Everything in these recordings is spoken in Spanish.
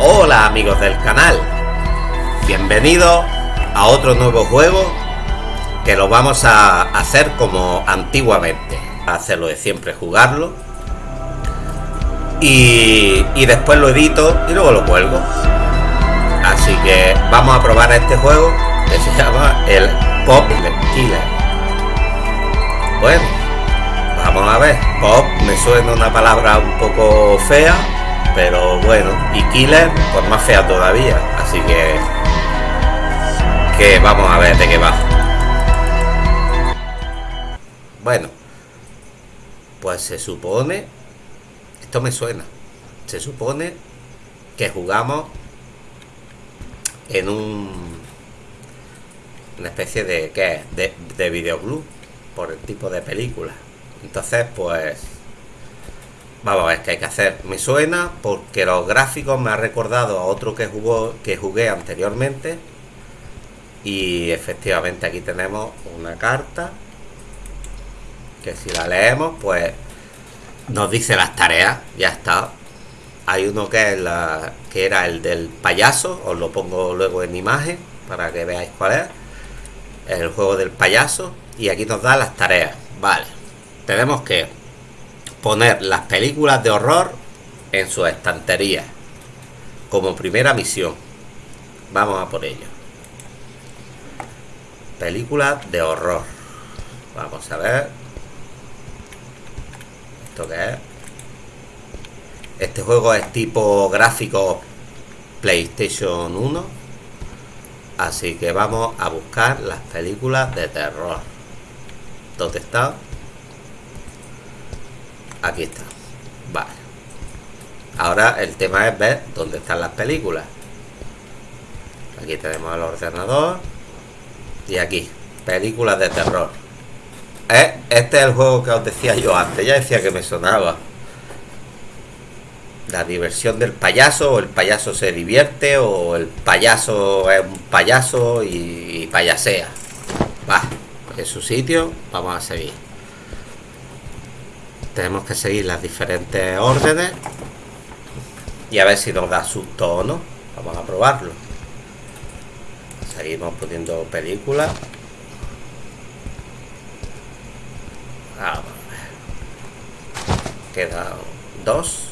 Hola amigos del canal, bienvenidos a otro nuevo juego que lo vamos a hacer como antiguamente, hacerlo de siempre, jugarlo y, después lo edito y luego lo cuelgo. Así que vamos a probar este juego que se llama el Pop Killer. Bueno, vamos a ver, Pop me suena una palabra un poco fea, pero bueno, y Killer, pues más fea todavía, así que que vamos a ver de qué va. Bueno, pues se supone, esto me suena, se supone que jugamos en un una especie de ¿qué? de, de videoclub por el tipo de película entonces pues vamos a ver qué hay que hacer. Me suena porque los gráficos me ha recordado a otro que jugó que jugué anteriormente. Y efectivamente aquí tenemos una carta que si la leemos pues nos dice las tareas. Ya está. Hay uno que que era el del payaso. Os lo pongo luego en imagen para que veáis cuál es. El juego del payaso. Y aquí nos da las tareas. Vale. Tenemos que poner las películas de horror en su estantería como primera misión. Vamos a por ello. Películas de horror. Vamos a ver. Esto que es este juego es tipo gráfico PlayStation 1 así que vamos a buscar las películas de terror. ¿dónde está? Aquí está. Vale. Ahora el tema es ver dónde están las películas. Aquí tenemos el ordenador. Y aquí películas de terror. Eh, este es el juego que os decía yo antes. Ya decía que me sonaba. La diversión del payaso o el payaso se divierte o el payaso es un payaso y, payasea. Va en su sitio vamos a seguir tenemos que seguir las diferentes órdenes y a ver si nos da susto o no vamos a probarlo seguimos poniendo películas vamos a quedan dos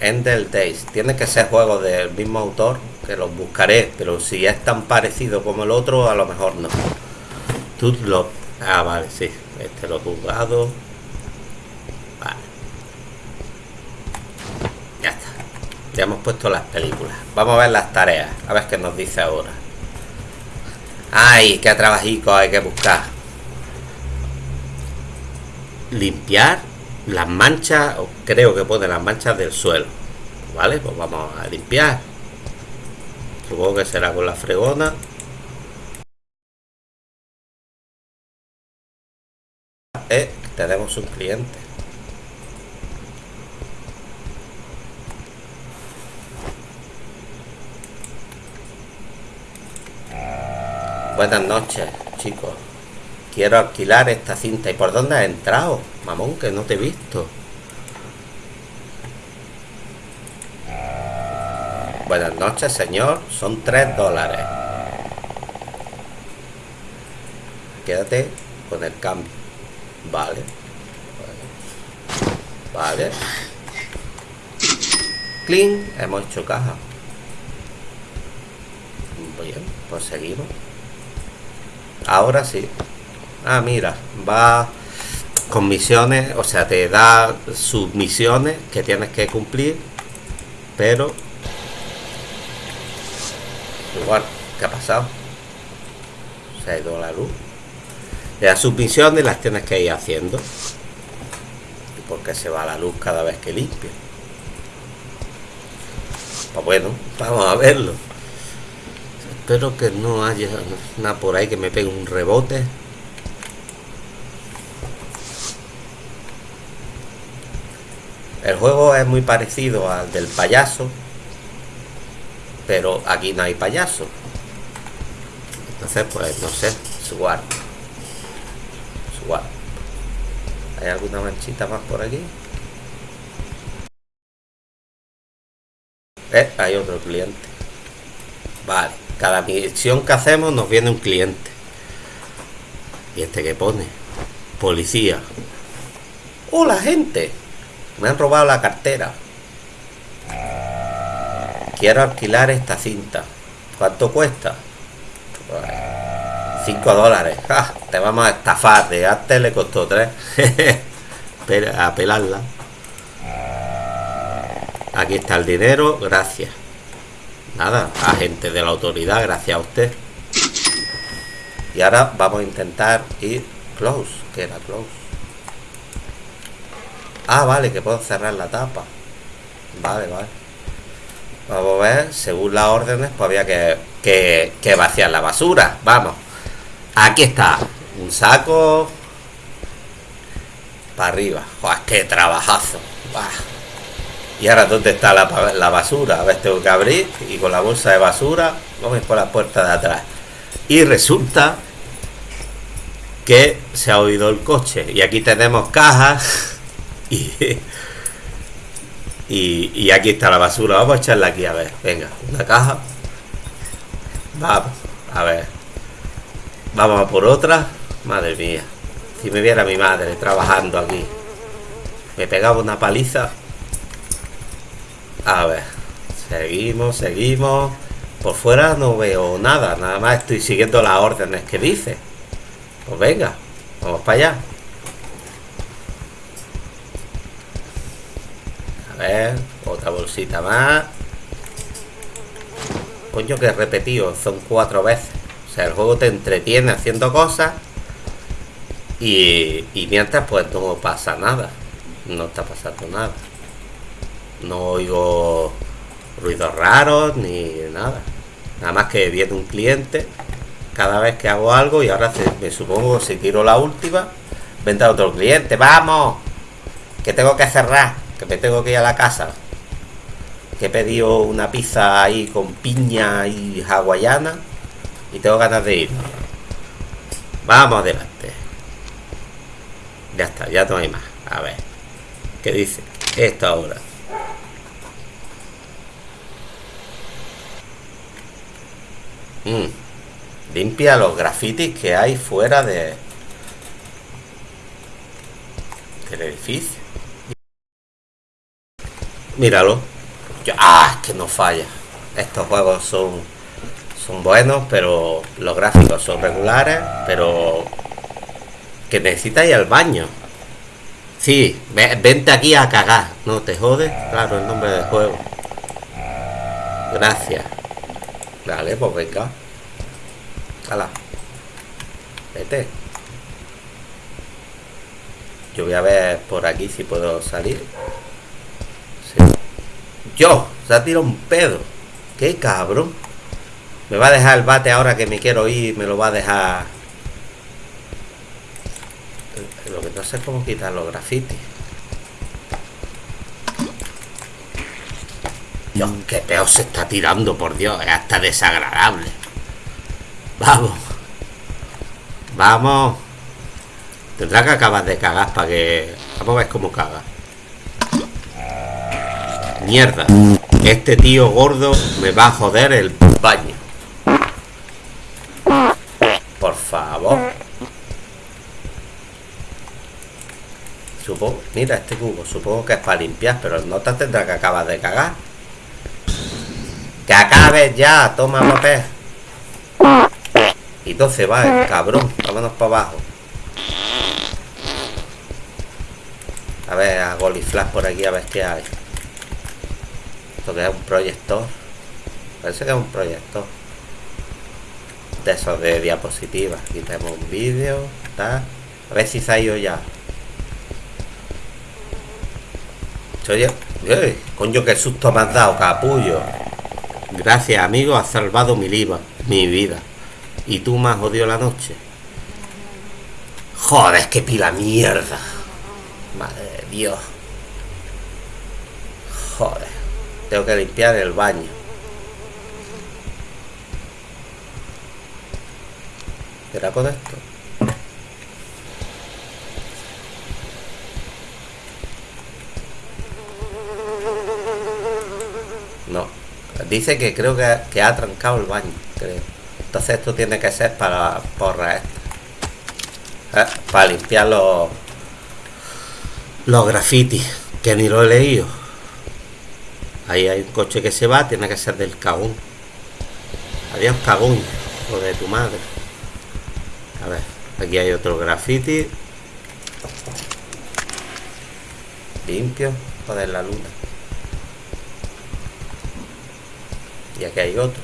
Endel Days. Tiene que ser juego del mismo autor, que los buscaré, pero si es tan parecido como el otro, a lo mejor no. Tudlop. Ah, vale, sí. Este lo he. Vale. Ya está. Ya hemos puesto las películas. Vamos a ver las tareas. A ver qué nos dice ahora. ¡Ay! ¡Qué trabajico hay que buscar! Limpiar las manchas, creo que pone las manchas del suelo. ¿Vale? Pues vamos a limpiar. Supongo que será con la fregona. Eh, tenemos un cliente. Buenas noches, chicos. Quiero alquilar esta cinta. ¿Y por dónde has entrado? Mamón, que no te he visto. Buenas noches, señor. Son tres dólares. Quédate con el cambio. Vale. Vale. Clean. Hemos hecho caja. Bien, pues seguimos. Ahora sí. Ah, mira, va con misiones, o sea, te da sus misiones que tienes que cumplir, pero igual, ¿qué ha pasado? Se ha ido la luz. Te da sus misiones las tienes que ir haciendo. Porque se va la luz cada vez que limpia. Pues bueno, vamos a verlo. Espero que no haya nada por ahí que me pegue un rebote. El juego es muy parecido al del payaso, pero aquí no hay payaso. Entonces, pues, no sé, Sword. Sword. ¿Hay alguna manchita más por aquí? Eh, hay otro cliente. Vale, cada misión que hacemos nos viene un cliente. ¿Y este que pone? Policía. ¡Hola, gente! Me han robado la cartera. Quiero alquilar esta cinta. ¿Cuánto cuesta? 5 dólares. Te vamos a estafar. De antes le costó 3. a pelarla. Aquí está el dinero. Gracias. Nada, agente de la autoridad. Gracias a usted. Y ahora vamos a intentar ir close. que era close? Ah, vale, que puedo cerrar la tapa. Vale, vale. Vamos a ver, según las órdenes, pues había que, que vaciar la basura. Vamos. Aquí está. Un saco. Para arriba. Qué trabajazo. Y ahora, ¿dónde está la, la, basura? A ver, tengo que abrir y con la bolsa de basura vamos por la puerta de atrás. Y resulta que se ha oído el coche. Y aquí tenemos cajas. Y, y, y aquí está la basura. Vamos a echarla aquí, a ver. Venga, una caja. Vamos, a ver. Vamos a por otra. Madre mía. Si me viera mi madre trabajando aquí. Me pegaba una paliza. A ver. Seguimos, seguimos. Por fuera no veo nada. Nada más estoy siguiendo las órdenes que dice. Pues venga. Vamos para allá. A ver. Otra bolsita más. Coño que repetido. Son cuatro veces. O sea, el juego te entretiene haciendo cosas y, mientras pues no pasa nada. No está pasando nada. No oigo ruidos raros ni nada. Nada más que viene un cliente cada vez que hago algo y ahora me supongo si tiro la última, vendrá otro cliente. ¡Vamos! Que tengo que cerrar, que me tengo que ir a la casa. Que he pedido una pizza ahí con piña y hawaiana y tengo ganas de ir. Vamos adelante. Ya está, ya no hay más. A ver. ¿Qué dice? Esto ahora. Mm. Limpia los grafitis que hay fuera de del edificio. Míralo. ¡Ah! que no falla. Estos juegos son son buenos, pero los gráficos son regulares, pero que necesita ir al baño. Sí, vente aquí a cagar, no te jodes, claro, el nombre del juego. Gracias. Vale, pues venga. Hala. Vete. Yo voy a ver por aquí si puedo salir. Yo, se ha tirado un pedo. Qué cabrón. Me va a dejar el bate ahora que me quiero ir, me lo va a dejar... Lo que no sé es cómo quitar los grafitis. Dios, qué peor se está tirando, por Dios, es hasta desagradable. Vamos. Vamos. Tendrá que acabar de cagar para que... Vamos a ver cómo caga. Mierda. Este tío gordo me va a joder el baño. Supongo, mira este cubo, supongo que es para limpiar, pero el nota tendrá que acabar de cagar. ¡Que acabes ya! ¡Toma papel! Y 12 va el cabrón, vámonos para abajo. A ver, a Goliflash por aquí a ver qué hay. Esto que es un proyector. Parece que es un proyector. De esos de diapositivas. Aquí un vídeo. A ver si se ha ido ya. Oye, coño, qué susto me has dado, capullo. Gracias, amigo, has salvado mi, liba, mi vida. Y tú me has la noche. Joder, qué pila mierda. Madre de Dios. Joder. Tengo que limpiar el baño. ¿Será con esto? No. Dice que creo que, ha trancado el baño, creo. Entonces esto tiene que ser para porra. ¿Eh? Para limpiar los, los grafitis, que ni lo he leído. Ahí hay un coche que se va, tiene que ser del cagún. Adiós cagún, o de tu madre. A ver, aquí hay otro graffiti. Limpio, joder la luna. Y aquí hay otro.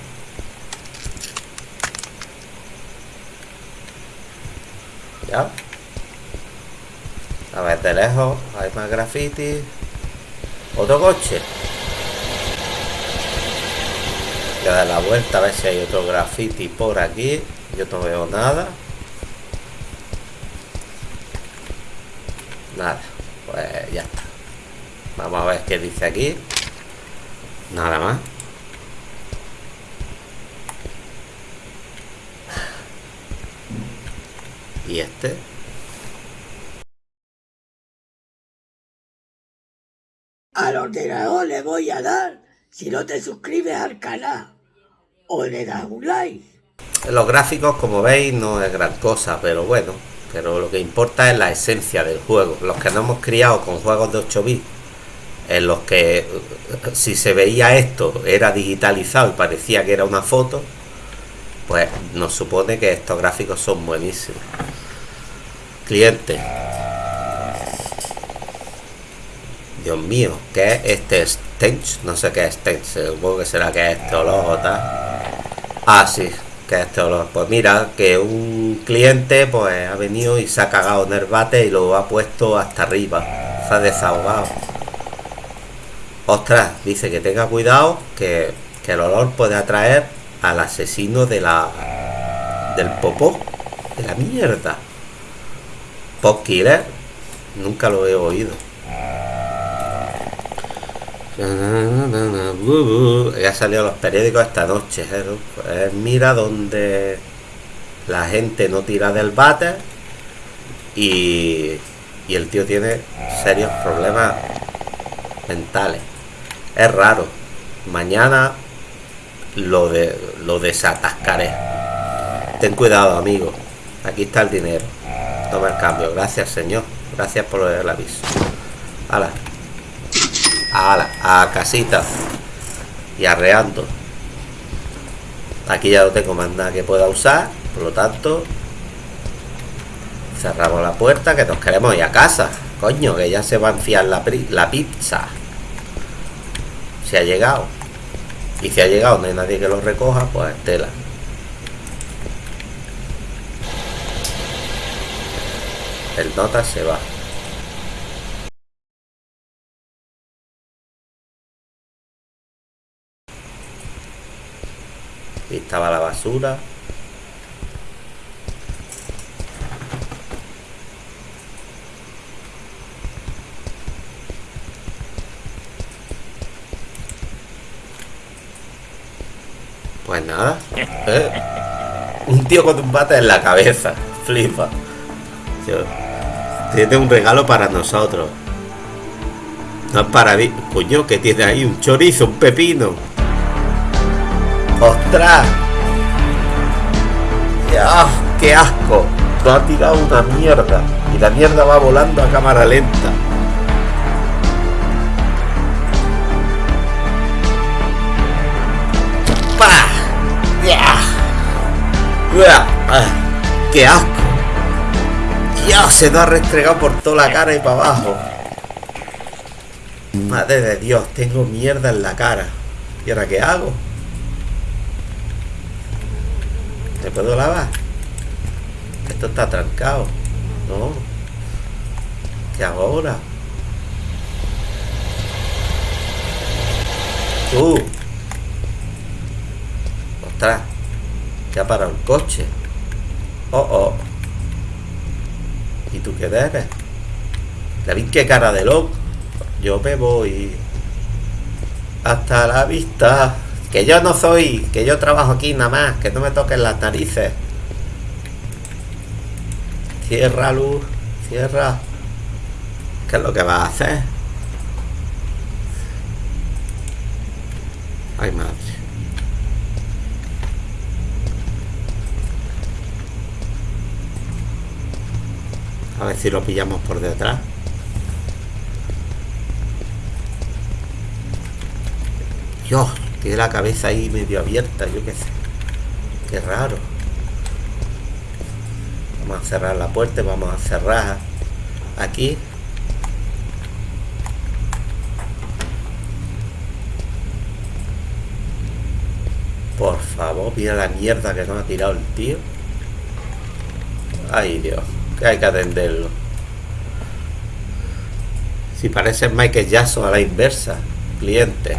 Ya. A ver, de lejos hay más graffiti. Otro coche. Voy a dar la vuelta a ver si hay otro graffiti por aquí. Yo no veo nada. Nada. Pues ya está. Vamos a ver qué dice aquí. Nada más. Y este. Al ordenador le voy a dar si no te suscribes al canal o le das un like. Los gráficos, como veis, no es gran cosa, pero bueno. Pero lo que importa es la esencia del juego. Los que no hemos criado con juegos de 8 bits, en los que si se veía esto era digitalizado y parecía que era una foto, pues nos supone que estos gráficos son buenísimos. Cliente. Dios mío, ¿qué es este stench? No sé qué es stench, supongo que será que es este olor o tal. Ah, sí, que es este olor. Pues mira, que un cliente pues ha venido y se ha cagado en el bate y lo ha puesto hasta arriba. Se ha desahogado. Ostras, dice que tenga cuidado que, que el olor puede atraer al asesino de la del popó, de la mierda. Pop Killer, nunca lo he oído. Ya salido los periódicos esta noche. ¿eh? Pues mira donde la gente no tira del bate y, y el tío tiene serios problemas mentales. Es raro. Mañana lo de lo desatascaré. Ten cuidado, amigo. Aquí está el dinero. Toma el cambio. Gracias, señor. Gracias por el aviso. Hala. Hala. A casita. Y arreando. Aquí ya no tengo más nada que pueda usar. Por lo tanto, cerramos la puerta que nos queremos ir a casa. Coño, que ya se va a enfriar la, la pizza. Se ha llegado. Y si ha llegado, no hay nadie que lo recoja, pues tela. El nota se va. Y estaba la basura. Pues nada. ¿eh? Un tío con un bate en la cabeza. Flipa. Tiene un regalo para nosotros. No es para mí. Coño, que tiene ahí un chorizo, un pepino. ¡Ostras! ¡Ah, ¡Qué asco! Nos ha tirado una mierda. Y la mierda va volando a cámara lenta. ¡Qué asco! Dios, se nos ha restregado por toda la cara y para abajo. Madre de Dios, tengo mierda en la cara. ¿Y ahora qué hago? ¿Me puedo lavar? Esto está trancado. No. ¿Qué hago ahora? Tú. Ostras. Que ha parado el coche. Oh, oh. ¿Y tú qué eres? David, qué cara de loco. Yo me voy. Hasta la vista. Que yo no soy, que yo trabajo aquí nada más, que no me toquen las narices. Cierra luz, cierra. ¿Qué es lo que vas a hacer? Ay, madre. A ver si lo pillamos por detrás. Dios, tiene la cabeza ahí medio abierta, yo qué sé. Qué raro. Vamos a cerrar la puerta, vamos a cerrar aquí. Por favor, mira la mierda que nos ha tirado el tío. Ay, Dios, que hay que atenderlo. Si parece Michael Jackson a la inversa, cliente.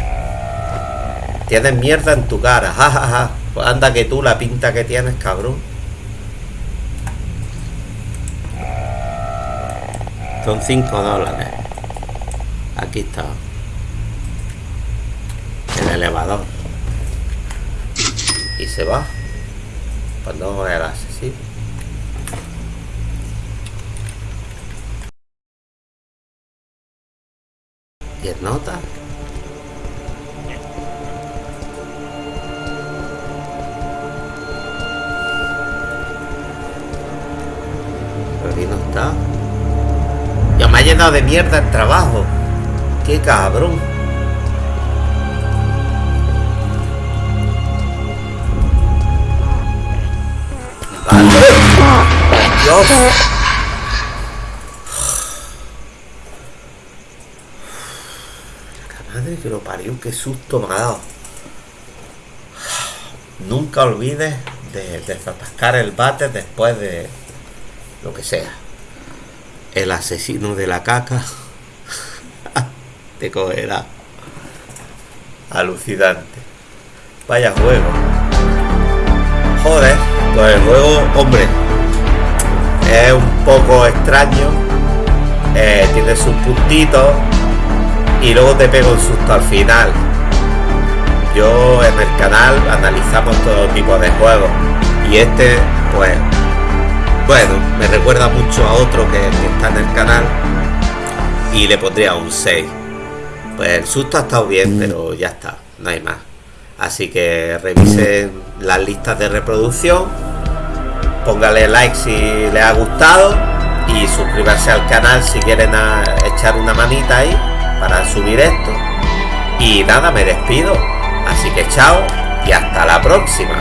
Tienes mierda en tu cara, jajaja. Pues anda que tú la pinta que tienes, cabrón. Son 5 dólares. Aquí está. El elevador. Y se va. Pues no el asesino. ¿10 notas? Pero aquí no está. Ya me ha llenado de mierda el trabajo. Qué cabrón. Vale. Dios. La madre que lo parió, qué susto me ha dado. Nunca olvides de desatascar el bate después de lo que sea. El asesino de la caca te cogerá. Alucinante. Vaya juego. Joder, pues el juego, hombre, es un poco extraño. eh, tiene sus puntitos y luego te pego un susto al final. Yo en el canal analizamos todo tipo de juegos y este, pues, bueno, me recuerda mucho a otro que, que está en el canal y le pondría un 6. Pues el susto ha estado bien, pero ya está, no hay más. Así que revisen las listas de reproducción, póngale like si les ha gustado y suscribirse al canal si quieren echar una manita ahí para subir esto. Y nada, me despido. Así que chao y hasta la próxima.